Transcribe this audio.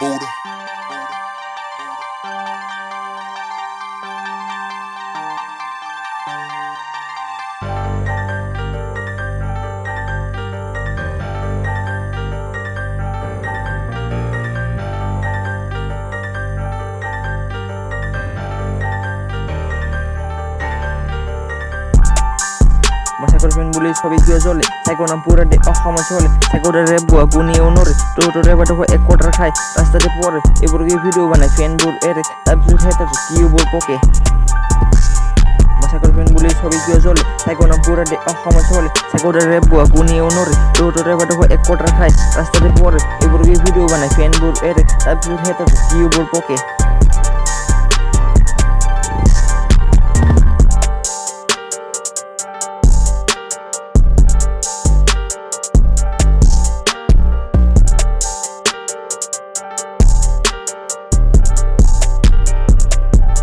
Buddha. করবেন বলে সবই গিয়ে চলে। সাইকো নাম পুরা ডে অসময় চলে সাইকোটা রে বুয়া গুনিয়ে ওনরে টোটো রে বাটা এক কোটার খায়, রাস্তাতে পরে এবার গিয়ে ভিডিও বানায় ফ্যান বোর এরে তারপর খাইতে কি বল পোকে মশা করবেন বলে সবই গিয়ে চলে। সাইকো নাম পুরা ডে অসময় চলে সাইকোটা রে বুয়া গুনিয়ে ওনরে টোটো রে বাটা এক কোটার খায়, রাস্তাতে পরে এবার গিয়ে ভিডিও বানায় ফ্যান বোর এরে তারপর খাইতে কি বল পোকে